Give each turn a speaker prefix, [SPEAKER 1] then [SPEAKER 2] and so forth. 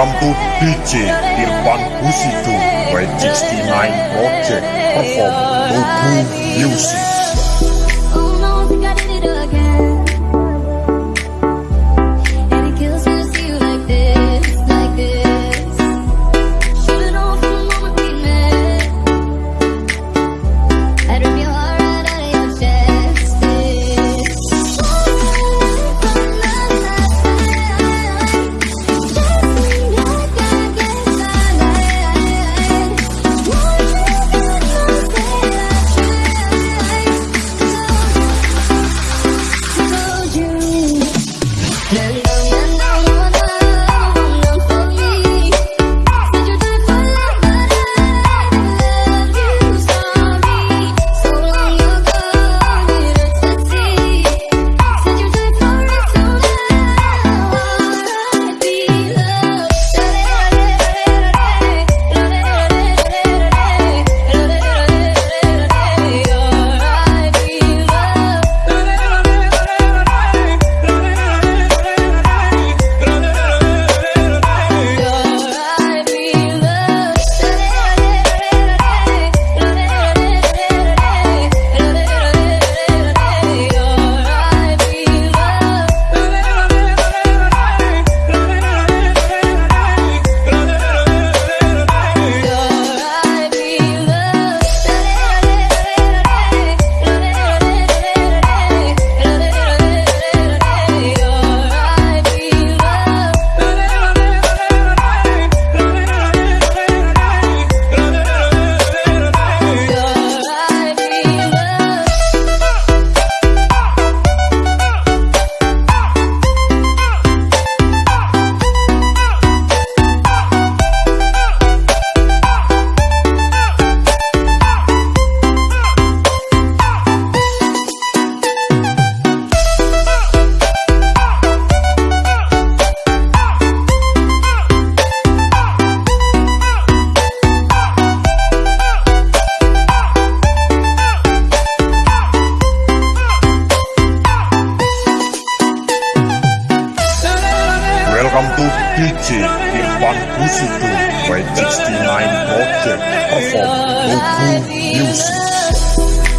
[SPEAKER 1] Welcome to DJ Irfan Husidu by 69 Project Perform Nobu Music. musical by 69 Project performed local music.